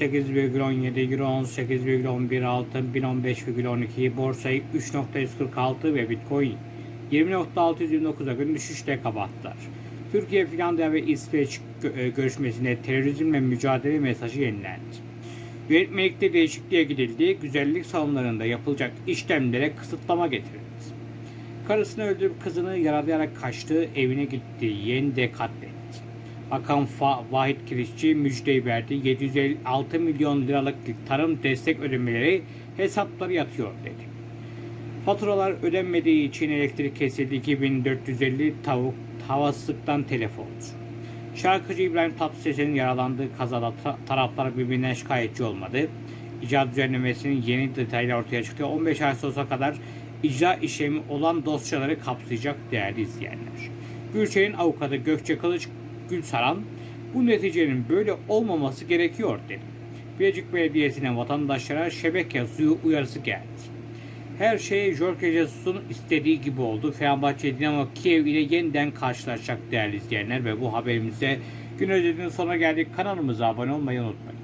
18,17, Euro 18,11, altın 1015,12, borsayı 3.146 ve Bitcoin 20.629'a gün düşüşle kapattılar. Türkiye, Finlandiya ve İsveç e, görüşmesinde terörizmle mücadele mesajı yenilendi. Yönetmelikte değişikliğe gidildi, güzellik salonlarında yapılacak işlemlere kısıtlama getirildi. Karısını öldürüp kızını yaralayarak kaçtı, evine gitti, yeğeni de katletti. Bakan Fa Vahit Kirişçi müjdeyi verdi. 756 milyon liralık tarım destek ödemeleri hesapları yatıyor dedi. Faturalar ödenmediği için elektrik kesildi. 2450 tavuk havasızlıktan telef oldu. Şarkıcı İbrahim Tatlıses'in yaralandığı kazada ta- taraflar birbirinden şikayetçi olmadı. İcra düzenlemesinin yeni detayları ortaya çıktı. 15 Ağustos'a kadar icra işlemi olan dosyaları kapsayacak değerli izleyenler. Gülçen'in avukatı Gökçe Kılıç Gülsaran bu neticenin böyle olmaması gerekiyor dedi. Bilecik Belediyesi'ne vatandaşlara şebeke suyu uyarısı geldi. Her şey Jorge Jesus'un istediği gibi oldu. Fenerbahçe Dinamo Kiev ile yeniden karşılaşacak değerli izleyenler ve bu haberimizde gün özetinin sonuna geldik. Kanalımıza abone olmayı unutmayın.